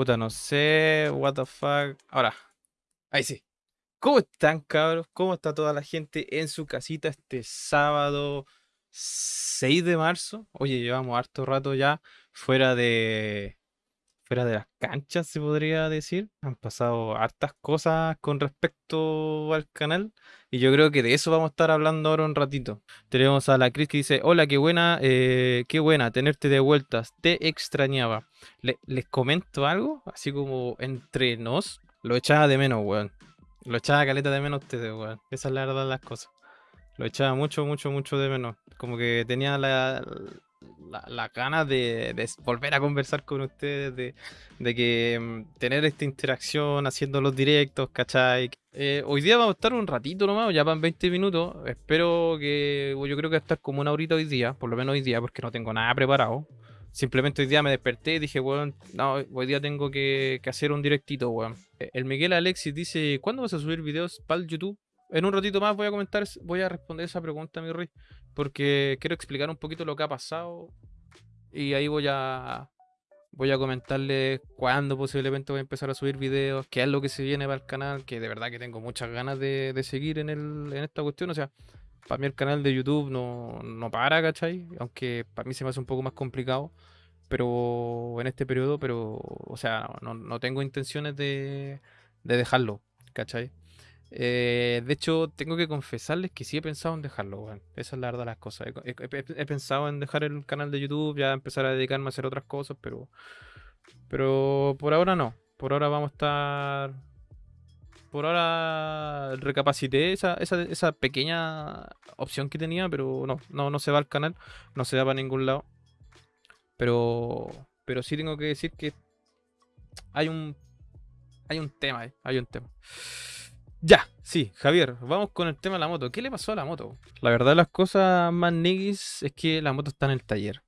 Puta, no sé, what the fuck. Ahora, ahí sí. ¿Cómo están, cabros? ¿Cómo está toda la gente en su casita este sábado 6 de marzo? Oye, llevamos harto rato ya fuera de fuera de las canchas, se podría decir. Han pasado hartas cosas con respecto al canal. Y yo creo que de eso vamos a estar hablando ahora un ratito. Tenemos a la Cris que dice, hola, qué buena, eh, qué buena tenerte de vueltas. Te extrañaba. les comento algo, así como entre nos. Lo echaba de menos, weón. Lo echaba caleta de menos ustedes, weón. Esa es la verdad de las cosas. Lo echaba mucho, mucho, mucho de menos. Como que tenía la, la, ganas de, volver a conversar con ustedes, de, que mm, tener esta interacción haciendo los directos, ¿cachai? Eh, hoy día vamos a estar un ratito nomás, ya van 20 minutos. Espero que, yo creo que va a como una horita hoy día, por lo menos hoy día, porque no tengo nada preparado. Simplemente hoy día me desperté y dije, weón, no, hoy día tengo que, hacer un directito, weón. Eh, el Miguel Alexis dice, ¿cuándo vas a subir videos para el YouTube? En un ratito más voy a comentar, voy a responder esa pregunta, mi rey, porque quiero explicar un poquito lo que ha pasado y ahí voy a voy a comentarles cuándo posiblemente voy a empezar a subir videos, qué es lo que se viene para el canal, que de verdad que tengo muchas ganas de, seguir en, el, en esta cuestión. O sea, para mí el canal de YouTube no, no para, ¿cachai? Aunque para mí se me hace un poco más complicado, pero en este periodo, pero, o sea, no, no tengo intenciones de, de dejarlo, ¿cachai? Eh, de hecho, tengo que confesarles que sí he pensado en dejarlo, weón. Esa es la verdad de las cosas. He, pensado en dejar el canal de YouTube, ya empezar a dedicarme a hacer otras cosas, pero. Pero por ahora no. Por ahora vamos a estar. Por ahora recapacité esa, esa, pequeña opción que tenía, pero no, no, no se va al canal, no se va para ningún lado. Pero. Pero sí tengo que decir que hay un. Hay un tema, eh, hay un tema. Ya, sí, Javier, vamos con el tema de la moto. ¿Qué le pasó a la moto? La verdad, las cosas más niggas es que la moto está en el taller.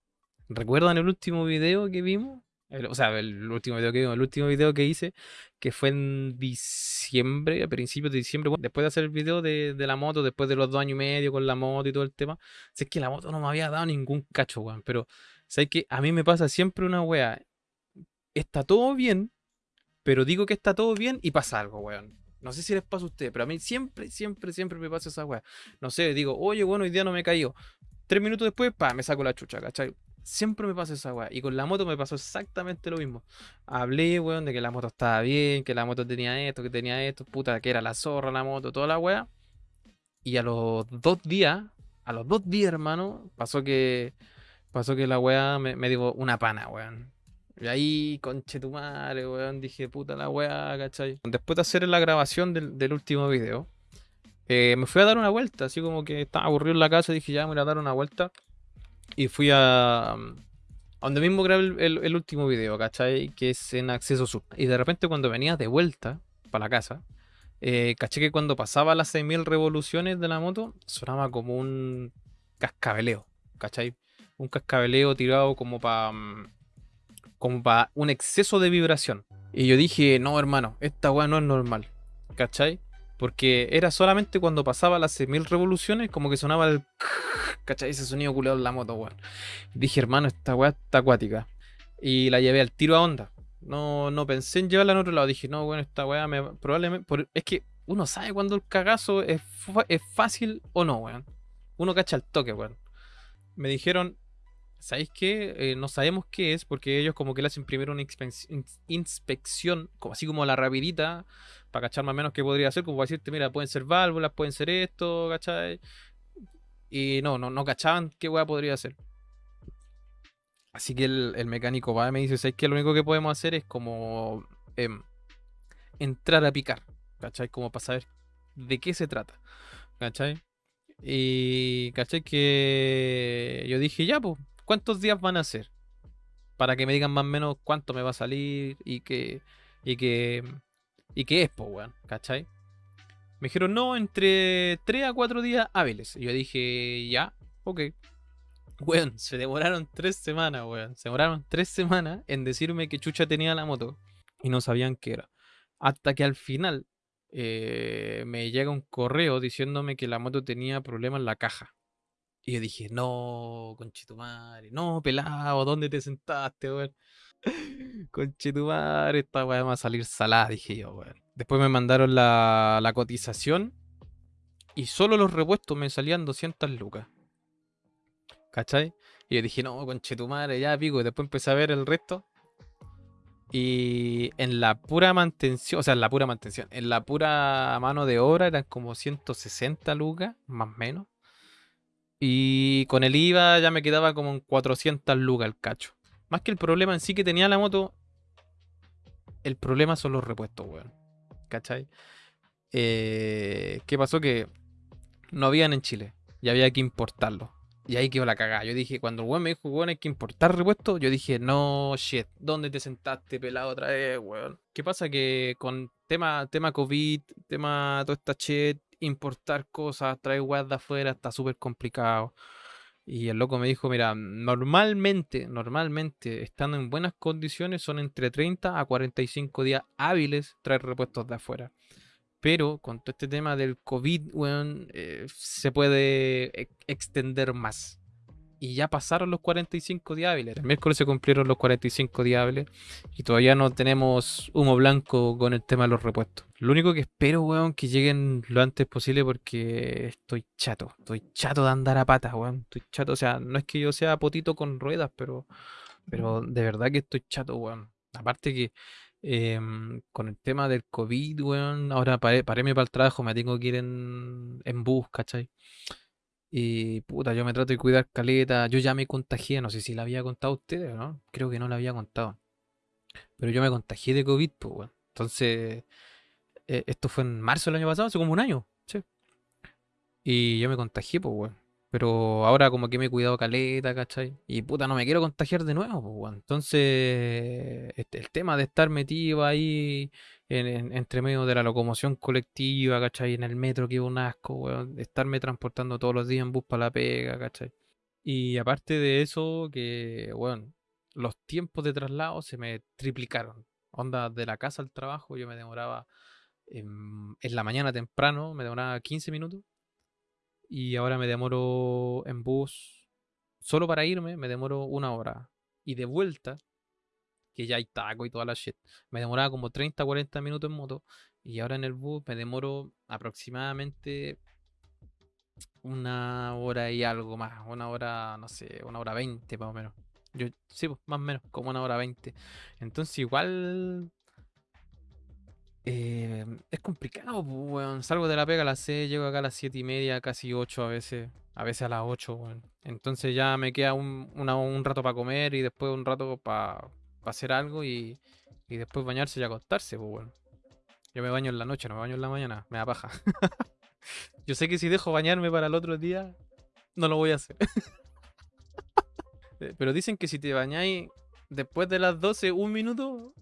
¿Recuerdan el último video que vimos? o sea, el último video que vimos, el último video que hice, que fue en diciembre, a principios de diciembre, después de hacer el video de, la moto, después de los dos años y medio con la moto y todo el tema, sé que la moto no me había dado ningún cacho, weón. Pero, sé que a mí me pasa siempre una weá. Está todo bien, pero digo que está todo bien y pasa algo, weón. No sé si les pasa a ustedes, pero a mí siempre, siempre, siempre me pasa esa weá. No sé, digo, oye, bueno, hoy día no me caído. Tres minutos después, pa, me saco la chucha, ¿cachai? Siempre me pasa esa weá. Y con la moto me pasó exactamente lo mismo. Hablé, weón, de que la moto estaba bien, que la moto tenía esto, que tenía esto, puta, que era la zorra la moto, toda la weá. Y a los dos días, a los dos días, hermano, pasó que pasó que la weá me, me una pana, weón. Y ahí, conche tu madre, weón, dije, puta la weá, ¿cachai? Después de hacer la grabación del, último video, eh, me fui a dar una vuelta, así como que estaba aburrido en la casa, dije, ya me voy a dar una vuelta. Y fui a, a donde mismo grabé el, último video, ¿cachai? Que es en acceso sub. Y de repente cuando venía de vuelta para la casa, eh, caché que cuando pasaba las 6.000 revoluciones de la moto, sonaba como un cascabeleo, ¿cachai? Un cascabeleo tirado como para mm, como para un exceso de vibración. Y yo dije, no, hermano, esta weá no es normal. ¿Cachai? Porque era solamente cuando pasaba las 6.000 revoluciones, como que sonaba el. ¿Cachai? Ese sonido culeado en la moto, weón. Dije, hermano, esta weá está acuática. Y la llevé al tiro a onda. No, no pensé en llevarla en otro lado. Dije, no, bueno, esta weá me. Probablemente. es que uno sabe cuando el cagazo es, es fácil o no, weón. Uno cacha el toque, weón. Me dijeron, ¿sabéis qué? Eh, no sabemos qué es porque ellos como que le hacen primero una inspección, como así como la rapidita, para cachar más o menos qué podría ser, como para decirte, mira, pueden ser válvulas, pueden ser esto, ¿cachai? Y no, no, no cachaban qué hueá podría ser. Así que el, mecánico va y me dice, ¿sabéis qué? Lo único que podemos hacer es como em, entrar a picar, ¿cachai? Como para saber de qué se trata, ¿cachai? Y, ¿cachai? Que yo dije, ya, pues, ¿cuántos días van a ser? Para que me digan más o menos cuánto me va a salir y que. y que. y que es, pues, weón, ¿cachai? Me dijeron, no, entre 3 a 4 días hábiles. Y yo dije, ya, ok. Weón, se demoraron 3 semanas, weón. Se demoraron 3 semanas en decirme que Chucha tenía la moto. Y no sabían qué era. Hasta que al final eh, me llega un correo diciéndome que la moto tenía problemas en la caja. Y yo dije, no, conchito madre, no, pelado, ¿dónde te sentaste, weón? Conchetumar, esta weá va a salir salada, dije yo, weón. Después me mandaron la, la cotización y solo los repuestos me salían 200 lucas. ¿Cachai? Y yo dije, no, conchetumare, ya pico. Y después empecé a ver el resto. Y en la pura mantención, o sea, en la pura mantención, en la pura mano de obra eran como 160 lucas, más o menos. Y con el IVA ya me quedaba como en 400 lucas el cacho. Más que el problema en sí que tenía la moto, el problema son los repuestos, weón. ¿Cachai? Eh, ¿Qué pasó? Que no habían en Chile y había que importarlos. Y ahí quedó la cagada. Yo dije, cuando el weón me dijo, weón, hay que importar repuestos, yo dije, no, shit, ¿dónde te sentaste pelado otra vez, weón? ¿Qué pasa? Que con tema, tema COVID, tema toda esta shit, importar cosas, traer weas de afuera, está súper complicado. Y el loco me dijo, mira, normalmente, normalmente, estando en buenas condiciones, son entre 30 a 45 días hábiles traer repuestos de afuera. Pero con todo este tema del COVID, eh, se puede e- extender más. Y ya pasaron los 45 días hábiles. El miércoles se cumplieron los 45 días hábiles. Y todavía no tenemos humo blanco con el tema de los repuestos. Lo único que espero, weón, que lleguen lo antes posible porque estoy chato. Estoy chato de andar a patas, weón. Estoy chato. O sea, no es que yo sea potito con ruedas, pero, pero de verdad que estoy chato, weón. Aparte que em, con el tema del COVID, weón, ahora paré, paréme para el trabajo, me tengo que ir en, en bus, ¿cachai? Y puta, yo me trato de cuidar caleta. Yo ya me contagié, no sé si la había contado a ustedes, ¿no? Creo que no la había contado. Pero yo me contagié de COVID, pues, weón. Entonces, eh, esto fue en marzo del año pasado, hace como un año, sí. Y yo me contagié, pues, weón. Pero ahora como que me he cuidado caleta, ¿cachai? Y puta, no me quiero contagiar de nuevo, pues, weón. Entonces, este, el tema de estar metido ahí en, en- entre medio de la locomoción colectiva, ¿cachai? En el metro, que un asco, weón. Estarme transportando todos los días en bus para la pega, ¿cachai? Y aparte de eso, que, bueno, los tiempos de traslado se me triplicaron. Onda, de la casa al trabajo, yo me demoraba en, en la mañana temprano, me demoraba 15 minutos. Y ahora me demoro en bus, solo para irme, me demoro una hora. Y de vuelta, que ya hay taco y toda la shit, me demoraba como 30, 40 minutos en moto. Y ahora en el bus me demoro aproximadamente una hora y algo más, una hora, no sé, una hora veinte más o menos. Yo, sí, pues, más o menos, como una hora veinte. Entonces igual eh, es complicado, pues, weón. Salgo de la pega a las 6, llego acá a las siete y media, casi 8 a veces, a veces a las 8, weón. Entonces ya me queda un, un rato para comer y después un rato para hacer algo y, y después bañarse y acostarse, pues, weón. Yo me baño en la noche, no me baño en la mañana, me da paja. Yo sé que si dejo bañarme para el otro día, no lo voy a hacer. Pero dicen que si te bañáis después de las 12, un minuto,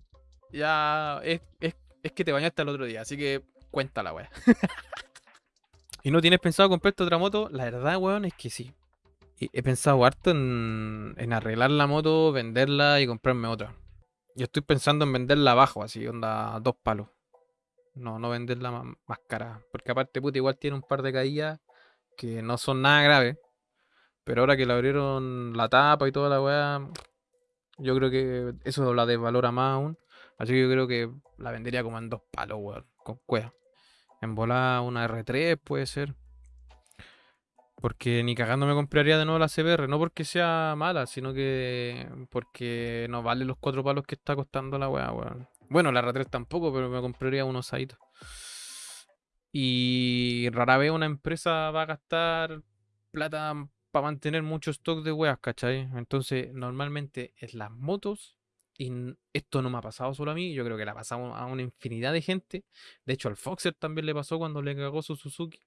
ya es, es, es que te bañaste al otro día. Así que cuenta la wea. ¿Y no tienes pensado comprarte otra moto? La verdad, weón, es que sí. He pensado harto en, en arreglar la moto, venderla y comprarme otra. Yo estoy pensando en venderla abajo, así, onda, dos palos. No, no venderla más, cara. Porque aparte, puta, igual tiene un par de caídas que no son nada graves. Pero ahora que le abrieron la tapa y toda la weá, yo creo que eso la desvalora más aún. Así que yo creo que la vendería como en dos palos, weón, con cueva. En volada una R3 puede ser. Porque ni cagando me compraría de nuevo la CBR. No porque sea mala, sino que porque no vale los cuatro palos que está costando la weá, weón. Bueno, la R3 tampoco, pero me compraría unos Saito. Y rara vez una empresa va a gastar plata para mantener mucho stock de weas, ¿cachai? Entonces, normalmente es las motos, y esto no me ha pasado solo a mí, yo creo que le ha pasado a una infinidad de gente. De hecho, al Foxer también le pasó cuando le cagó su Suzuki,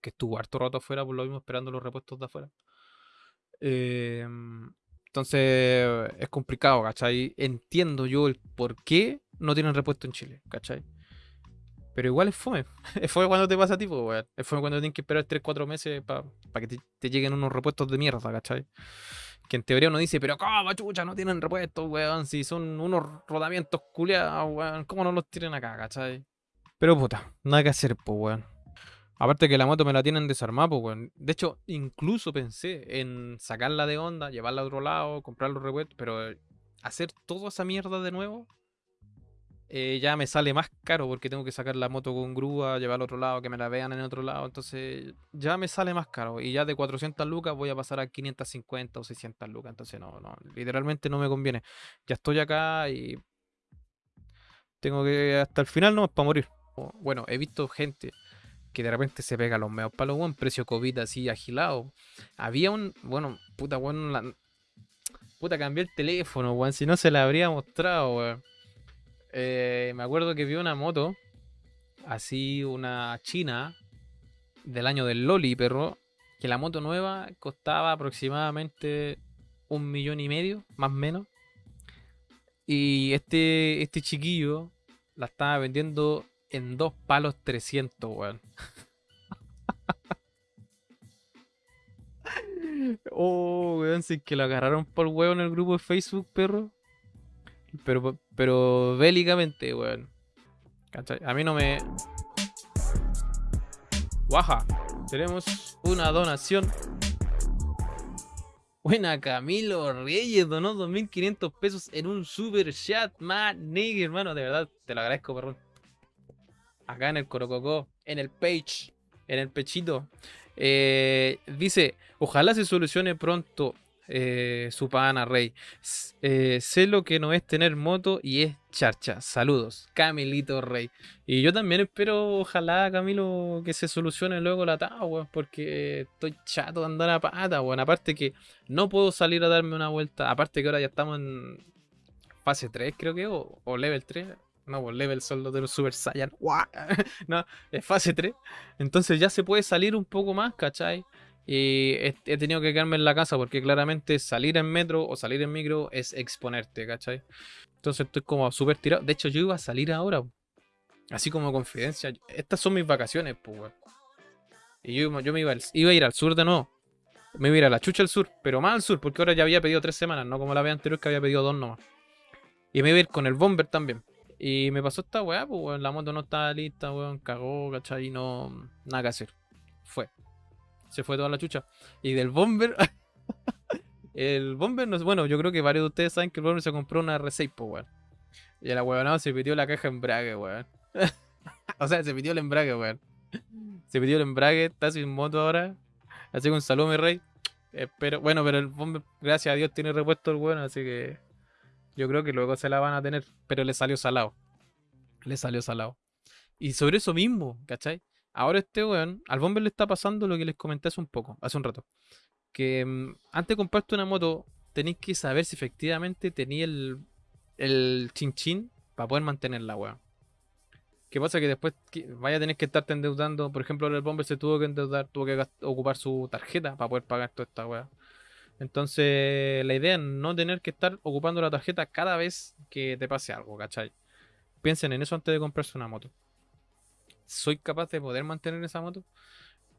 que estuvo harto rato afuera, por lo mismo esperando los repuestos de afuera. Em, entonces, es complicado, ¿cachai? Entiendo yo el por qué no tienen repuesto en Chile, ¿cachai? Pero igual es fome. Es fome cuando te pasa a pues, weón. Es fome cuando tienes que esperar 3-4 meses para que te, lleguen unos repuestos de mierda, ¿cachai? Que en teoría uno dice, pero ¿cómo, chucha, no tienen repuestos, weón? Si son unos rodamientos culiados, weón. ¿Cómo no los tienen acá, cachai? Pero puta, nada que hacer, pues, weón. Aparte que la moto me la tienen desarmada, pues. De hecho, incluso pensé en sacarla de onda, llevarla a otro lado, comprar los repuestos, pero hacer toda esa mierda de nuevo, eh, ya me sale más caro porque tengo que sacar la moto con grúa, llevar al otro lado, que me la vean en otro lado. Entonces ya me sale más caro. Y ya de 400 lucas voy a pasar a 550 o 600 lucas. Entonces no, no, literalmente no me conviene. Ya estoy acá y tengo que hasta el final no para morir. Bueno, he visto gente que de repente se pega los meos palos, weón, precio COVID así agilado. Había un, bueno, puta, weón, la, puta, cambié el teléfono, weón, si no se la habría mostrado, weón. Eh, me acuerdo que vi una moto, así una china, del año del Loli, perro, que la moto nueva costaba aproximadamente un millón y medio, más o menos. Y este, este chiquillo la estaba vendiendo en dos palos 300, weón. oh, weón, si que lo agarraron por huevo en el grupo de Facebook, perro. Pero, pero bélicamente, weón. A mí no me. Guaja. Tenemos una donación. Buena, Camilo Reyes donó 2.500 pesos en un super chat, man, nigga, hermano. De verdad, te lo agradezco, perrón. Acá en el Corococó, en el page, en el pechito. Eh, dice, ojalá se solucione pronto eh, su pana Rey. Eh, sé lo que no es tener moto y es charcha. Saludos, Camilito Rey. Y yo también espero, ojalá, Camilo, que se solucione luego la tabla, porque estoy chato de andar a pata, weón. Aparte que no puedo salir a darme una vuelta. Aparte que ahora ya estamos en fase 3, creo que, o, o level 3. No, pues level solo de los Super Saiyan. no, es fase 3. Entonces ya se puede salir un poco más, ¿cachai? Y he, tenido que quedarme en la casa porque claramente salir en metro o salir en micro es exponerte, ¿cachai? Entonces estoy como súper tirado. De hecho, yo iba a salir ahora. Así como confidencia. Estas son mis vacaciones, pues, Y yo, yo me iba, iba a ir al sur de nuevo. Me iba a ir a la chucha al sur, pero más al sur, porque ahora ya había pedido tres semanas, no como la vez anterior que había pedido dos nomás. Y me iba a ir con el bomber también. Y me pasó esta weá, pues weón, la moto no estaba lista, weón, cagó, ¿cachai? Y no, nada que hacer. Fue. Se fue toda la chucha. Y del bomber, el bomber, no, bueno, yo creo que varios de ustedes saben que el bomber se compró una R6, pues weón. Y la weón se pidió la caja embrague, weón. o sea, se pidió el embrague, weón. Se pidió el embrague, está sin moto ahora. Así que un saludo, mi rey. Pero, bueno, pero el bomber, gracias a Dios, tiene repuesto el weón, así que yo creo que luego se la van a tener, pero le salió salado. Le salió salado. Y sobre eso mismo, ¿cachai? Ahora este weón, al bomber le está pasando lo que les comenté hace un poco, hace un rato. Que mm, antes de comprarte una moto, tenéis que saber si efectivamente tenía el, el chin chin para poder mantenerla, weón. ¿Qué pasa? Que después vaya a tener que estarte endeudando. Por ejemplo, el bomber se tuvo que endeudar, tuvo que ocupar su tarjeta para poder pagar toda esta weá. Entonces, la idea es no tener que estar ocupando la tarjeta cada vez que te pase algo, ¿cachai? Piensen en eso antes de comprarse una moto. ¿Soy capaz de poder mantener esa moto?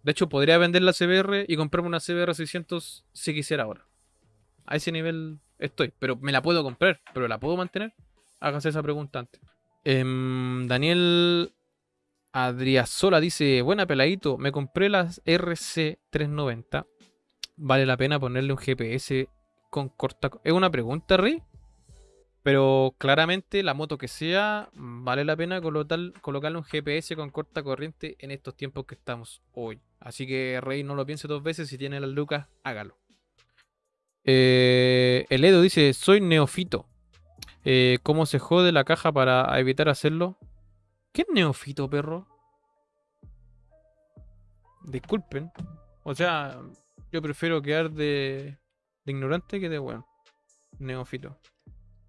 De hecho, podría vender la CBR y comprarme una CBR 600 si quisiera ahora. A ese nivel estoy. Pero me la puedo comprar, pero ¿la puedo mantener? Hágase esa pregunta antes. Em, Daniel Adriasola dice: Buena peladito, me compré las RC390 vale la pena ponerle un GPS con corta... Es una pregunta, Rey. Pero claramente la moto que sea, vale la pena colocarle un GPS con corta corriente en estos tiempos que estamos hoy. Así que Rey no lo piense dos veces, si tiene las lucas, hágalo. Eh, el Edo dice, soy neofito. Eh, ¿Cómo se jode la caja para evitar hacerlo? ¿Qué es neofito, perro? Disculpen. O sea, yo prefiero quedar de, ignorante que de bueno. Neófito.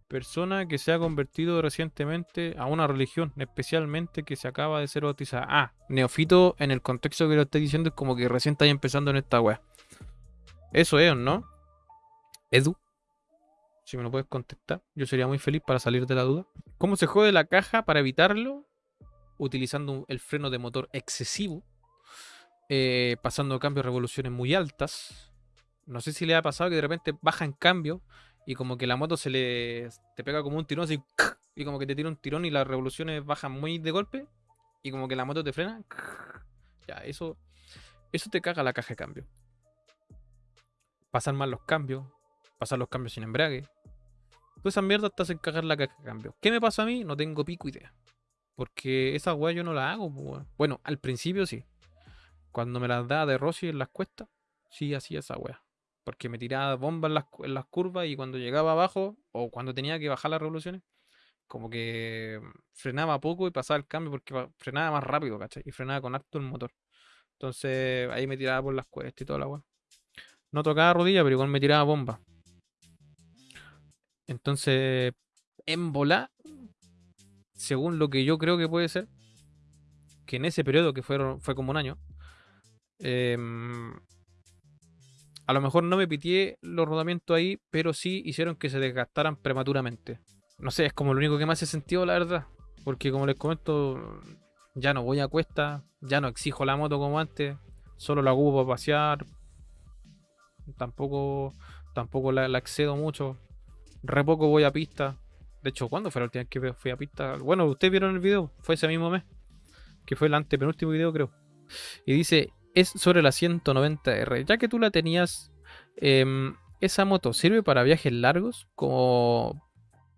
Persona que se ha convertido recientemente a una religión, especialmente que se acaba de ser bautizada. Ah, neófito en el contexto que lo estoy diciendo es como que recién está empezando en esta wea. Eso es, ¿no? Edu, si me lo puedes contestar, yo sería muy feliz para salir de la duda. ¿Cómo se jode la caja para evitarlo? Utilizando el freno de motor excesivo eh, pasando cambios, revoluciones muy altas. No sé si le ha pasado que de repente baja en cambio y como que la moto se le te pega como un tirón así y como que te tira un tirón y las revoluciones bajan muy de golpe y como que la moto te frena. Ya, eso eso te caga la caja de cambio. Pasan mal los cambios, pasan los cambios sin embrague. Todas esas mierdas te hacen cagar la caja de cambio. ¿Qué me pasa a mí? No tengo pico idea. Porque esa weá yo no la hago, pues. Bueno, al principio sí. Cuando me las daba de Rossi en las cuestas, sí hacía esa weá. Porque me tiraba bombas en las, curvas y cuando llegaba abajo, o cuando tenía que bajar las revoluciones, como que frenaba poco y pasaba el cambio porque frenaba más rápido, ¿cachai? Y frenaba con harto el motor. Entonces ahí me tiraba por las cuestas y toda la weá. No tocaba rodilla, pero igual me tiraba bomba. Entonces, en volar, según lo que yo creo que puede ser, que en ese periodo, que fueron, fue como un año, em, a lo mejor no me pitié los rodamientos ahí, pero sí hicieron que se desgastaran prematuramente. No sé, es como lo único que me hace sentido, la verdad. Porque como les comento, ya no voy a cuesta, ya no exijo la moto como antes, solo la ocupo para pasear. Tampoco, tampoco la, la excedo mucho. Re poco voy a pista. De hecho, ¿cuándo fue la última vez que fui a pista? Bueno, ustedes vieron el video, fue ese mismo mes. Que fue el antepenúltimo video, creo. Y dice, es sobre la 190R. Ya que tú la tenías, em, esa moto sirve para viajes largos, como,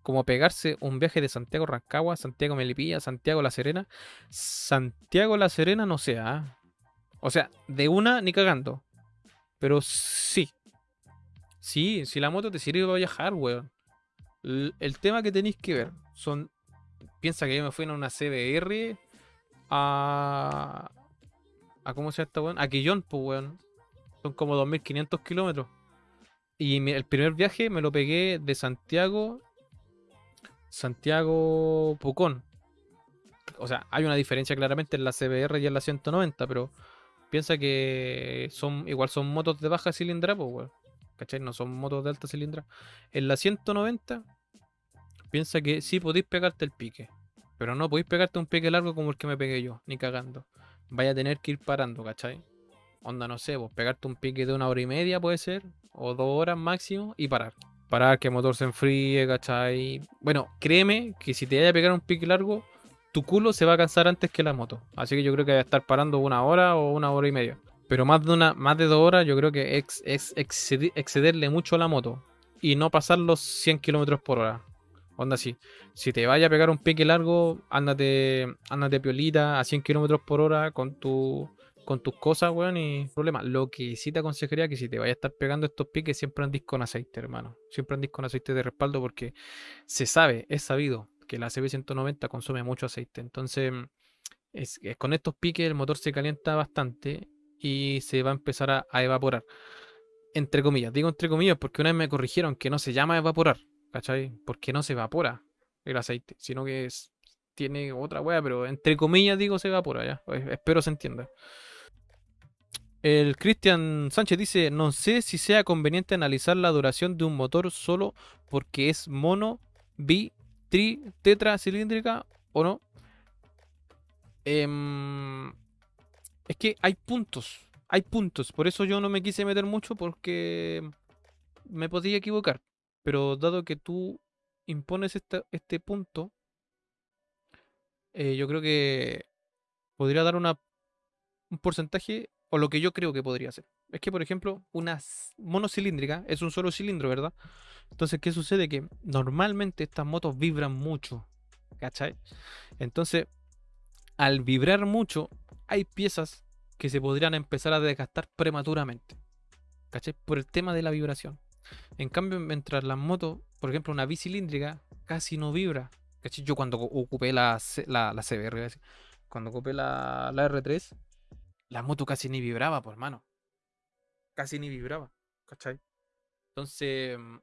como pegarse un viaje de Santiago Rancagua, Santiago Melipilla, Santiago La Serena. Santiago La Serena no sé, ¿ah? O sea, de una ni cagando. Pero sí. Sí, si la moto te sirve para viajar, weón. L- El tema que tenéis que ver son. Piensa que yo me fui en una CBR a. a ¿Cómo se llama esta weón? A Quillón, pues weón. Son como 2500 kilómetros. Y el primer viaje me lo pegué de Santiago. Santiago Pucón. O sea, hay una diferencia claramente en la CBR y en la 190, pero piensa que son igual son motos de baja cilindrada, pues weón. ¿Cachai? No son motos de alta cilindrada. En la 190, piensa que sí podéis pegarte el pique. Pero no podéis pegarte un pique largo como el que me pegué yo, ni cagando. Vaya a tener que ir parando, ¿cachai? Onda, no sé, vos pegarte un pique de una hora y media puede ser, o dos horas máximo, y parar. Parar, que el motor se enfríe, ¿cachai? Bueno, créeme que si te vaya a pegar un pique largo, tu culo se va a cansar antes que la moto. Así que yo creo que va a estar parando una hora o una hora y media. Pero más de una, más de dos horas, yo creo que es, es excedi- excederle mucho a la moto. Y no pasar los 100 kilómetros por hora. Onda así. Si te vaya a pegar un pique largo, ándate, ándate piolita a 100 kilómetros por hora con tu con tus cosas, weón, y problema. Lo que sí te aconsejaría que si te vayas a estar pegando estos piques, siempre andís con aceite, hermano. Siempre andís con aceite de respaldo porque se sabe, es sabido que la CB190 consume mucho aceite. Entonces, es, es con estos piques el motor se calienta bastante y se va a empezar a, a evaporar. Entre comillas, digo entre comillas porque una vez me corrigieron que no se llama evaporar, ¿cachai? Porque no se evapora el aceite, sino que tiene otra wea, pero entre comillas digo se evapora, ya. Pues, espero se entienda. El Cristian Sánchez dice, no sé si sea conveniente analizar la duración de un motor solo porque es mono, bi, tri, tetra cilíndrica o no. Em, es que hay puntos, hay puntos, por eso yo no me quise meter mucho porque me podía equivocar. Pero dado que tú impones este punto, eh, yo creo que podría dar un porcentaje o lo que yo creo que podría ser. Es que, por ejemplo, una monocilíndrica es un solo cilindro, ¿verdad? Entonces, ¿qué sucede? Que normalmente estas motos vibran mucho, ¿cachai? Entonces, al vibrar mucho, hay piezas que se podrían empezar a desgastar prematuramente, ¿cachai? Por el tema de la vibración. En cambio, mientras las motos, por ejemplo, una bicilíndrica casi no vibra. Yo cuando ocupé la, la, la CBR, cuando ocupé la, la R3, la moto casi ni vibraba, por mano. Casi ni vibraba, ¿cachai? Entonces, mm,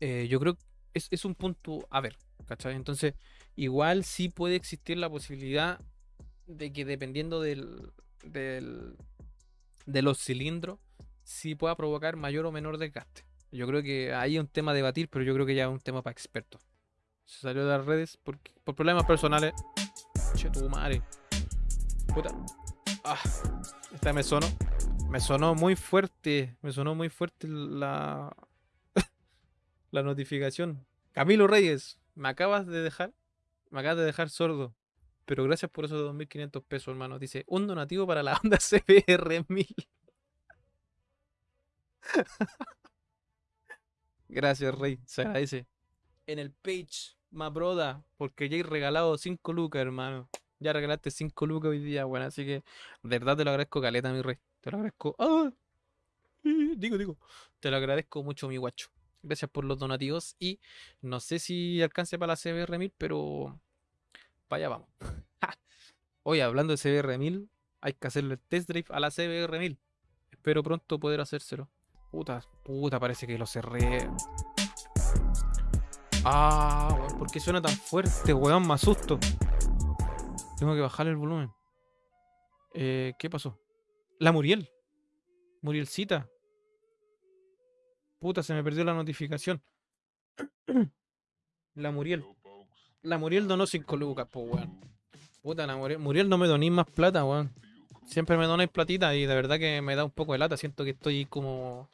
eh, yo creo que es, es un punto a ver, ¿cachai? Entonces, igual sí puede existir la posibilidad de que dependiendo del, del, de los cilindros, sí pueda provocar mayor o menor desgaste. Yo creo que ahí es un tema a debatir, pero yo creo que ya es un tema para expertos. Se salió de las redes por, por problemas personales. Che, tu madre. Puta. Ah, esta me sonó. Me sonó muy fuerte. Me sonó muy fuerte la. la notificación. Camilo Reyes, me acabas de dejar. Me acabas de dejar sordo. Pero gracias por esos 2.500 pesos, hermano. Dice, un donativo para la Honda CBR 1000. Gracias, Rey. Se agradece. en el page, ma broda, porque ya he regalado 5 lucas, hermano. Ya regalaste 5 lucas hoy día, bueno, así que de verdad te lo agradezco, caleta, mi rey. Te lo agradezco. ¡Ah! Digo, digo. Te lo agradezco mucho, mi guacho. Gracias por los donativos y no sé si alcance para la CBR1000, pero vaya, vamos. Hoy hablando de CBR1000, hay que hacerle el test drive a la CBR1000. Espero pronto poder hacérselo. Puta, puta, parece que lo cerré. Ah, weón, ¿por qué suena tan fuerte, weón? Me asusto. Tengo que bajar el volumen. Eh, ¿Qué pasó? La Muriel. Murielcita. Puta, se me perdió la notificación. La Muriel. La Muriel donó 5 lucas, po, weón. Puta, la Muriel, Muriel no me donéis más plata, weón. Siempre me donáis platita y de verdad que me da un poco de lata. Siento que estoy como,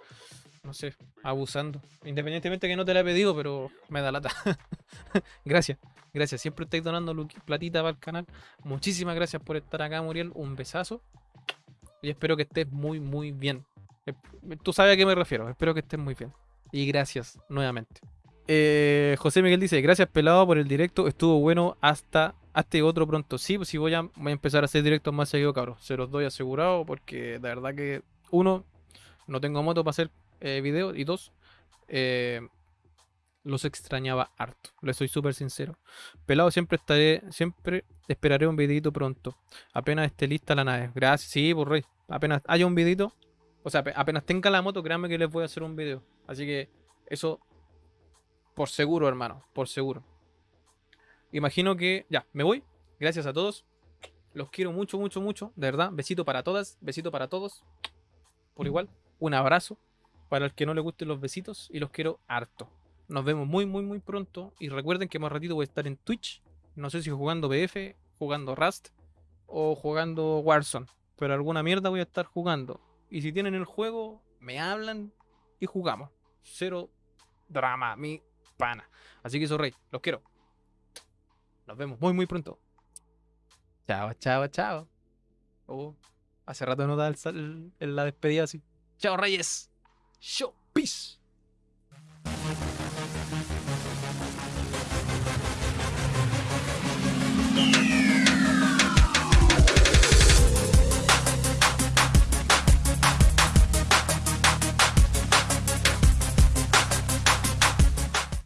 no sé, abusando. Independientemente que no te la he pedido, pero me da lata. gracias, gracias. Siempre estáis donando platita para el canal. Muchísimas gracias por estar acá, Muriel. Un besazo. Y espero que estés muy, muy bien. Tú sabes a qué me refiero. Espero que estés muy bien. Y gracias nuevamente. Eh, José Miguel dice, gracias pelado por el directo, estuvo bueno hasta hasta otro pronto. Sí, pues sí voy a, voy a empezar a hacer directos más seguido, cabros. Se los doy asegurado porque de verdad que, uno, no tengo moto para hacer eh, videos y dos, eh, los extrañaba harto. Les soy súper sincero. Pelado, siempre estaré, siempre esperaré un videito pronto. Apenas esté lista la nave. Gracias, sí, por rey. Apenas haya un videito, o sea, ape- apenas tenga la moto, créanme que les voy a hacer un video. Así que eso por seguro, hermano, por seguro. Imagino que ya, me voy. Gracias a todos. Los quiero mucho, mucho, mucho. De verdad, besito para todas, besito para todos. Por igual, un abrazo para el que no le gusten los besitos y los quiero harto. Nos vemos muy, muy, muy pronto. Y recuerden que más ratito voy a estar en Twitch. No sé si jugando BF, jugando Rust o jugando Warzone. Pero alguna mierda voy a estar jugando. Y si tienen el juego, me hablan y jugamos. Cero drama, mi pana. Así que eso, rey, los quiero. Nos vemos muy, muy pronto. Chao, chao, chao. Oh, hace rato no da el el- la despedida así. Chao, reyes. Show. Peace.